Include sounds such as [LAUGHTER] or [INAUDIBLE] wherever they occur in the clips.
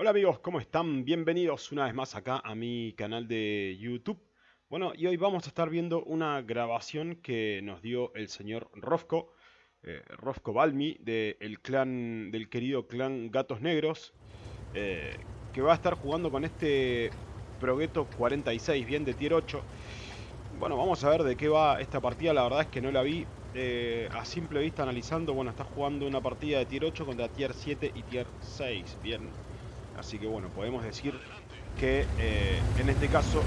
Hola amigos, ¿cómo están? Bienvenidos una vez más acá a mi canal de YouTube. Bueno, y hoy vamos a estar viendo una grabación que nos dio el señor Rofko, eh, Rofko Balmi, del clan, del querido clan Gatos Negros, eh, que va a estar jugando con este Progetto 46, bien de tier 8. Bueno, vamos a ver de qué va esta partida, la verdad es que no la vi eh, a simple vista analizando. Bueno, está jugando una partida de tier 8 contra tier 7 y tier 6, bien. Así que bueno, podemos decir que eh, en este caso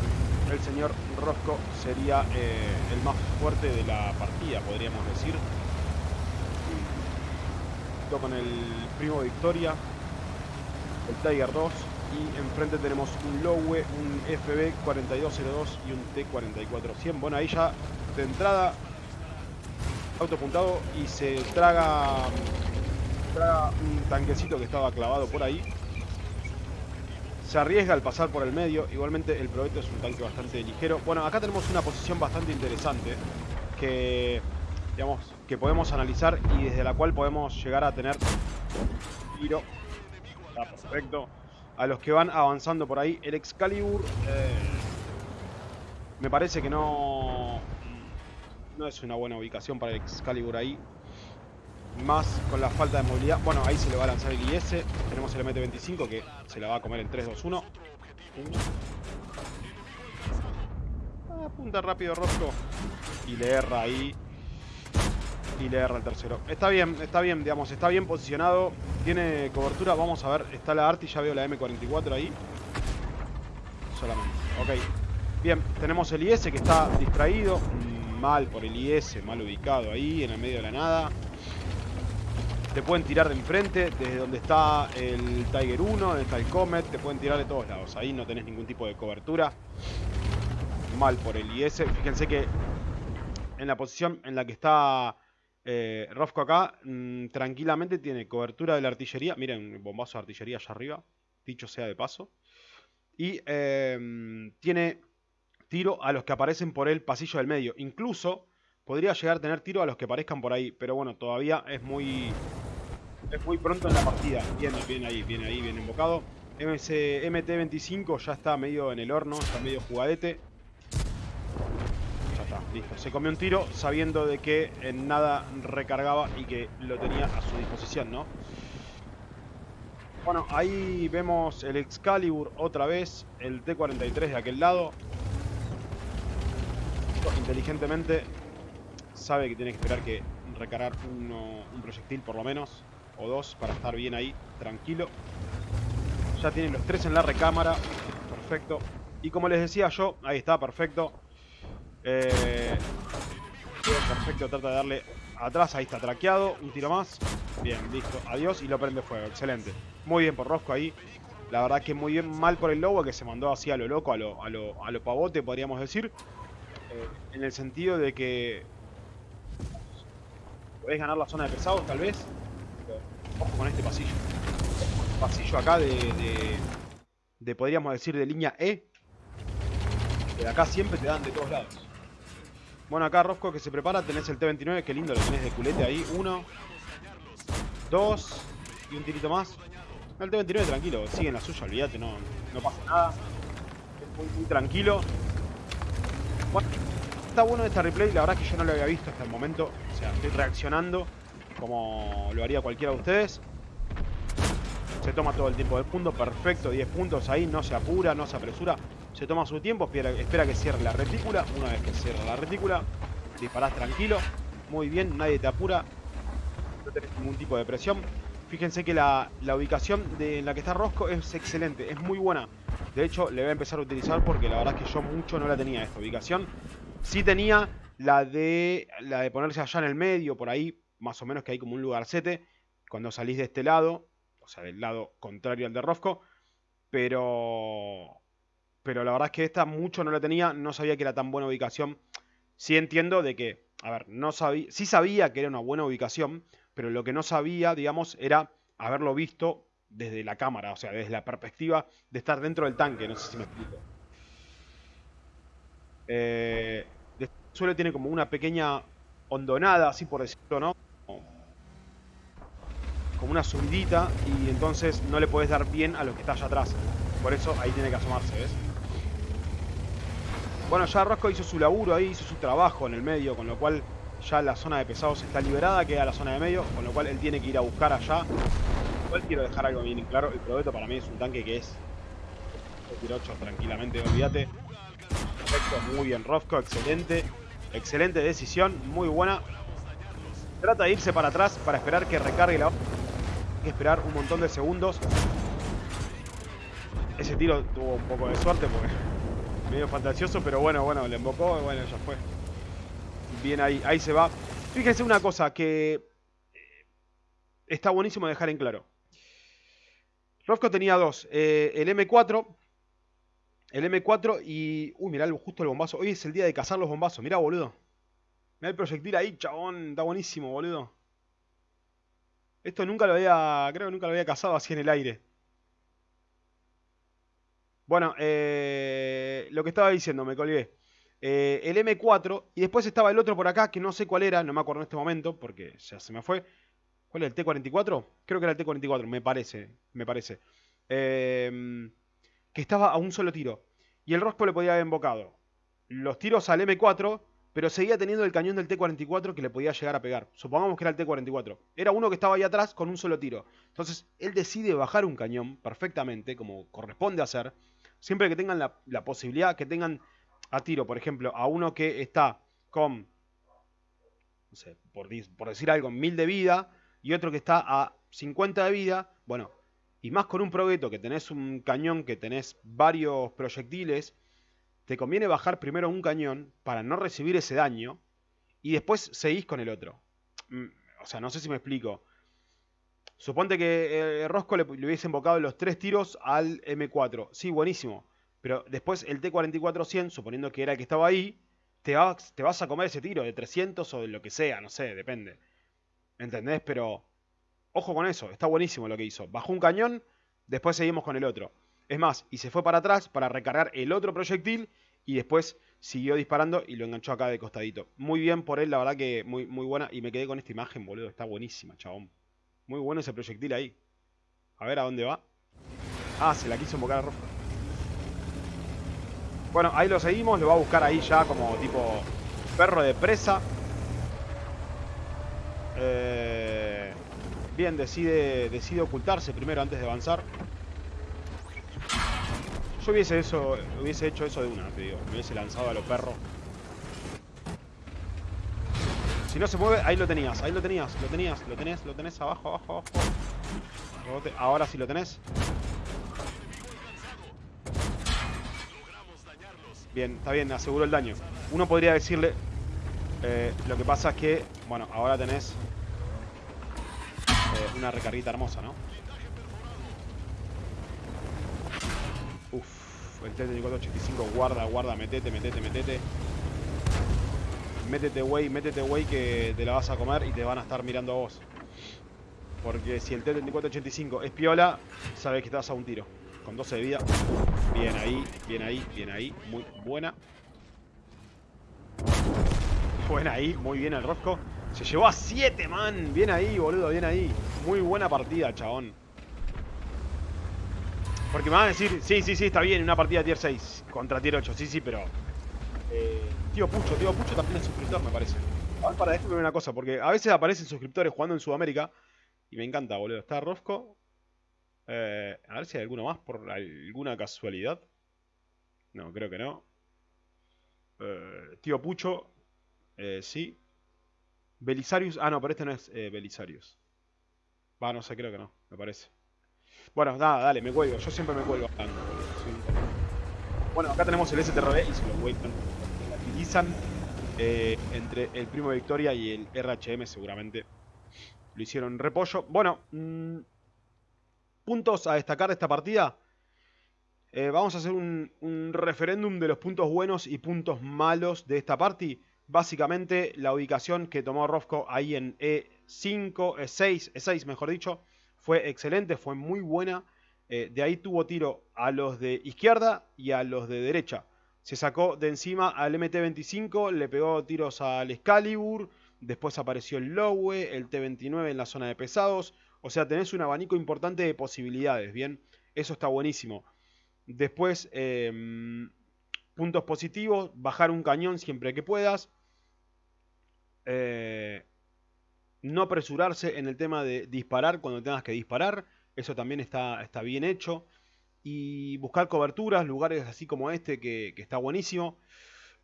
el señor Rosco sería eh, el más fuerte de la partida, podríamos decir. Junto con el primo Victoria, el Tiger 2 y enfrente tenemos un Lowe, un FB 4202 y un T4400. Bueno, ahí ya de entrada autopuntado y se traga un tanquecito que estaba clavado por ahí se arriesga al pasar por el medio. Igualmente el Provetto es un tanque bastante ligero. Bueno, acá tenemos una posición bastante interesante que, digamos, que podemos analizar y desde la cual podemos llegar a tener tiro. Está perfecto. A los que van avanzando por ahí. El Excalibur eh, me parece que no, no es una buena ubicación para el Excalibur ahí más con la falta de movilidad. Bueno, ahí se le va a lanzar el IS. Tenemos el MT-25 que se la va a comer en 3, 2, 1. Apunta rápido Rosco. Y le erra ahí. Y le erra el tercero. Está bien, está bien, digamos, está bien posicionado. Tiene cobertura. Vamos a ver, está la Arti, ya veo la M44 ahí. Solamente. Ok. Bien, tenemos el IS que está distraído. Mal por el IS, mal ubicado ahí, en el medio de la nada. Te pueden tirar de enfrente, desde donde está el Tiger 1, donde está el Comet, te pueden tirar de todos lados. Ahí no tenés ningún tipo de cobertura. Mal por el IS. Fíjense que en la posición en la que está eh, acá, mmm, tranquilamente tiene cobertura de la artillería. Miren, bombazo de artillería allá arriba, dicho sea de paso. Y eh, tiene tiro a los que aparecen por el pasillo del medio. Incluso podría llegar a tener tiro a los que aparezcan por ahí. Pero bueno, todavía es muy es muy pronto en la partida. Bien, bien ahí, bien ahí, bien invocado. MC, MT25 ya está medio en el horno, está medio jugadete. Ya está, listo. Se comió un tiro sabiendo de que en nada recargaba y que lo tenía a su disposición, ¿no? Bueno, ahí vemos el Excalibur otra vez, el T-43 de aquel lado. Inteligentemente sabe que tiene que esperar que recargar un proyectil por lo menos o dos para estar bien ahí, tranquilo. Ya tienen los tres en la recámara. Perfecto. Y como les decía yo, ahí está, perfecto. Eh, perfecto, trata de darle atrás, ahí está traqueado. Un tiro más. Bien, listo. Adiós y lo prende fuego. Excelente. Muy bien por Rosco ahí. La verdad que muy bien mal por el Lobo que se mandó así a lo loco, a lo, a lo, a lo pavote, podríamos decir. Eh, en el sentido de que podés ganar la zona de pesados, tal vez. Ojo con este pasillo. Pasillo acá de, de, podríamos decir, de línea E. Que de acá siempre te dan de todos lados. Bueno, acá Rosco que se prepara, tenés el T-29, qué lindo lo tenés de culete ahí. Uno, dos y un tirito más. El T-29 tranquilo, sigue en la suya, olvídate, no, no pasa nada. Es muy, muy tranquilo. Bueno, está bueno esta replay, la verdad es que yo no lo había visto hasta el momento. O sea, estoy reaccionando como lo haría cualquiera de ustedes. Se toma todo el tiempo del mundo, perfecto, 10 puntos ahí, no se apura, no se apresura. Se toma su tiempo, espera, que cierre la retícula. Una vez que cierra la retícula, disparás tranquilo. Muy bien, nadie te apura. No tenés ningún tipo de presión. Fíjense que la, la ubicación de, en la que está Rosco es excelente, es muy buena. De hecho, le voy a empezar a utilizar porque la verdad es que yo mucho no la tenía esta ubicación. Sí tenía la de, la de ponerse allá en el medio, por ahí, más o menos que hay como un lugarcete cuando salís de este lado, o sea, del lado contrario al de Rosco, pero pero la verdad es que esta mucho no la tenía, no sabía que era tan buena ubicación. Sí entiendo de que, a ver, no sabía, sí sabía que era una buena ubicación, pero lo que no sabía, digamos, era haberlo visto desde la cámara, o sea, desde la perspectiva de estar dentro del tanque, no sé si me explico. Eh, suelo tiene como una pequeña hondonada, así por decirlo, ¿no? Una subidita y entonces no le puedes dar bien a los que está allá atrás. Por eso ahí tiene que asomarse, ¿ves? Bueno, ya Rosco hizo su laburo ahí, hizo su trabajo en el medio, con lo cual ya la zona de pesados está liberada, queda la zona de medio, con lo cual él tiene que ir a buscar allá. Igual quiero dejar algo bien claro, el Probeto para mí es un tanque que es tiro 8 tranquilamente, olvídate. Perfecto, muy bien Rosco, excelente. Excelente decisión, muy buena. Trata de irse para atrás para esperar que recargue la... Que esperar un montón de segundos. Ese tiro tuvo un poco de suerte porque [LAUGHS] medio fantasioso, pero bueno, bueno, le embocó y bueno, ya fue. Bien ahí, ahí se va. Fíjense una cosa que eh, está buenísimo dejar en claro. Rosco tenía dos. Eh, el M4, el M4 y... Uy, mirá justo el bombazo. Hoy es el día de cazar los bombazos. Mirá, boludo. Mirá el proyectil ahí, chabón. Está buenísimo, boludo. Esto nunca lo había... Creo que nunca lo había cazado así en el aire. Bueno, eh, lo que estaba diciendo, me colgué. Eh, el M4 y después estaba el otro por acá que no sé cuál era, no me acuerdo en este momento porque ya se me fue. ¿Cuál es el T44? Creo que era el T44, me parece, me parece. Eh, que estaba a un solo tiro. Y el Rosco le podía haber embocado los tiros al M4, pero seguía teniendo el cañón del T-44 que le podía llegar a pegar. Supongamos que era el T-44. Era uno que estaba ahí atrás con un solo tiro. Entonces, él decide bajar un cañón perfectamente, como corresponde hacer, siempre que tengan la, posibilidad, que tengan a tiro, por ejemplo, a uno que está con, no sé, por, decir algo, 1000 de vida, y otro que está a 50 de vida, bueno, y más con un progueto que tenés un cañón, que tenés varios proyectiles, te conviene bajar primero un cañón para no recibir ese daño y después seguís con el otro. Mm, o sea, no sé si me explico. Suponte que eh, Rosco le, hubiese invocado los tres tiros al M4. Sí, buenísimo. Pero después el T-44-100, suponiendo que era el que estaba ahí, te vas, te vas a comer ese tiro de 300 o de lo que sea, no sé, depende. ¿Entendés? Pero Ojo con eso, está buenísimo lo que hizo. Bajó un cañón, después seguimos con el otro. Es más, y se fue para atrás para recargar el otro proyectil y después siguió disparando y lo enganchó acá de costadito. Muy bien por él, la verdad que muy, muy buena. Y me quedé con esta imagen, boludo. Está buenísima, chabón. Muy bueno ese proyectil ahí. A ver a dónde va. Ah, se la quiso invocar a Rojo. Bueno, ahí lo seguimos. Lo va a buscar ahí ya como tipo perro de presa. Eh... Bien, decide, decide ocultarse primero antes de avanzar. Yo hubiese, eso, hubiese hecho eso de una, te digo. Me hubiese lanzado a los perros. Si no se mueve, ahí lo tenías, ahí lo tenías, lo tenías, lo tenés, lo tenés abajo, abajo, abajo. Ahora sí lo tenés. Bien, está bien, aseguró el daño. Uno podría decirle... Eh, lo que pasa es que... Bueno, ahora tenés una recarguita hermosa, ¿no? Uf, el T-3485, guarda, guarda, metete, metete, metete. Métete, güey, métete, güey, que te la vas a comer y te van a estar mirando a vos. Porque si el T-3485 es piola, sabes que vas a un tiro. Con 12 de vida. Bien ahí, bien ahí, bien ahí. Muy buena. Buena ahí, muy bien el rosco. Se llevó a 7, man. Bien ahí, boludo, bien ahí. Muy buena partida, chabón. Porque me van a decir, sí, sí, sí, está bien, una partida tier 6 contra tier 8, sí, sí, pero... Eh, tío Pucho, tío Pucho también es suscriptor, me parece. A ver, para esto una cosa, porque a veces aparecen suscriptores jugando en Sudamérica y me encanta, boludo. Está Rosco. Eh, a ver si hay alguno más por alguna casualidad. No, creo que no. Eh, tío Pucho. Eh, sí. Belisarius. Ah, no, pero este no es Belisarius. Va, no sé, creo que no, me parece. Bueno, nada, dale, me cuelgo. Yo siempre me cuelgo Bueno, acá tenemos el STRB y se lo cuelgan. utilizan eh, entre el primo Victoria y el RHM seguramente. Lo hicieron repollo. Bueno, mm, puntos a destacar de esta partida. Eh, vamos a hacer un, referéndum de los puntos buenos y puntos malos de esta party. Básicamente la ubicación que tomó Rosco ahí en E5, E6, E6 mejor dicho, fue excelente, fue muy buena. Eh, de ahí tuvo tiro a los de izquierda y a los de derecha. Se sacó de encima al MT-25, le pegó tiros al Excalibur, después apareció el Lowe, el T-29 en la zona de pesados, O sea, tenés un abanico importante de posibilidades, ¿bien? Eso está buenísimo. Después, em, puntos positivos, bajar un cañón siempre que puedas. Eh, no apresurarse en el tema de disparar cuando tengas que disparar. Eso también está, está bien hecho. Y buscar coberturas, lugares así como este, que, está buenísimo.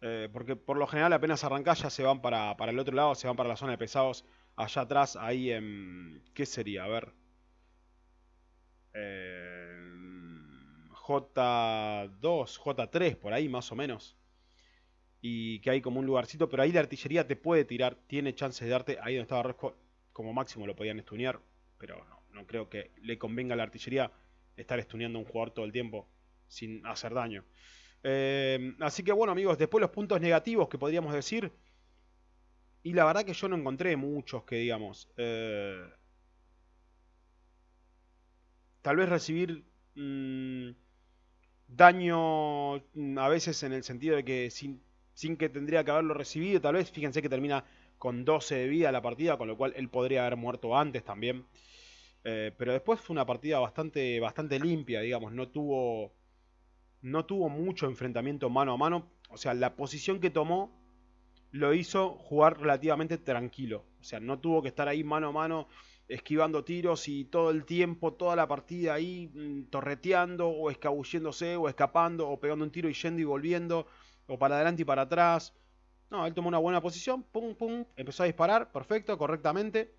Eh, porque por lo general apenas arrancás ya se van para, para, el otro lado, se van para la zona de pesados. Allá atrás, ahí en... ¿Qué sería? A ver. J2, J3, por ahí más o menos. Y que hay como un lugarcito, pero ahí la artillería te puede tirar, tiene chance de darte. Ahí donde estaba Resco, como máximo lo podían estunear, pero no, no creo que le convenga a la artillería estar estuneando a un jugador todo el tiempo sin hacer daño. Eh, así que bueno amigos, después los puntos negativos que podríamos decir. Y la verdad que yo no encontré muchos que digamos. Eh, tal vez recibir mm, daño mm, a veces en el sentido de que sin, sin que tendría que haberlo recibido, tal vez fíjense que termina con 12 de vida la partida, con lo cual él podría haber muerto antes también. Eh, pero después fue una partida bastante, bastante limpia, digamos, no tuvo, no tuvo mucho enfrentamiento mano a mano. O sea, la posición que tomó lo hizo jugar relativamente tranquilo. O sea, no tuvo que estar ahí mano a mano esquivando tiros y todo el tiempo, toda la partida ahí mm, torreteando o escabulléndose o escapando o pegando un tiro y yendo y volviendo o para adelante y para atrás. No, él tomó una buena posición, pum, pum, empezó a disparar, perfecto, correctamente.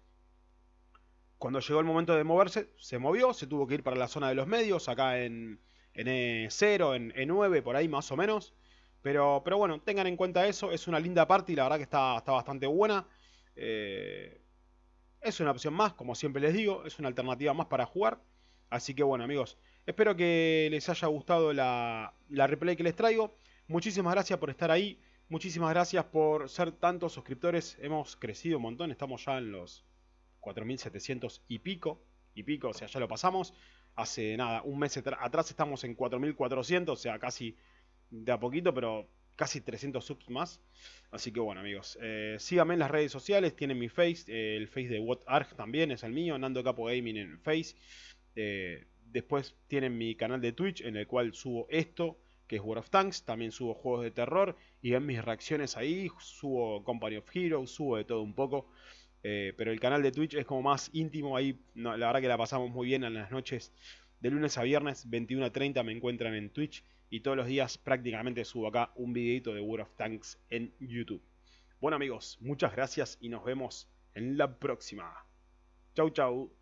Cuando llegó el momento de moverse, se movió, se tuvo que ir para la zona de los medios, acá en, en E0, en E9, por ahí más o menos. Pero, pero bueno, tengan en cuenta eso, es una linda parte y la verdad que está, está bastante buena. Eh, es una opción más, como siempre les digo, es una alternativa más para jugar. Así que bueno amigos, espero que les haya gustado la, replay que les traigo. Muchísimas gracias por estar ahí, muchísimas gracias por ser tantos suscriptores. Hemos crecido un montón, estamos ya en los 4700 y pico, y pico, o sea, ya lo pasamos. Hace nada, un mes atrás estamos en 4400, o sea, casi de a poquito, pero casi 300 subs más. Así que bueno amigos, eh, síganme en las redes sociales, tienen mi face, el face de WhatArg también es el mío, Nando Capo Gaming en face. Eh, después tienen mi canal de Twitch en el cual subo esto, que es World of Tanks, también subo juegos de terror y ven mis reacciones ahí, subo Company of Heroes, subo de todo un poco. pero el canal de Twitch es como más íntimo, ahí la verdad que la pasamos muy bien en las noches de lunes a viernes, 21 a 30 me encuentran en Twitch y todos los días prácticamente subo acá un videito de World of Tanks en YouTube. Bueno amigos, muchas gracias y nos vemos en la próxima. Chau chau.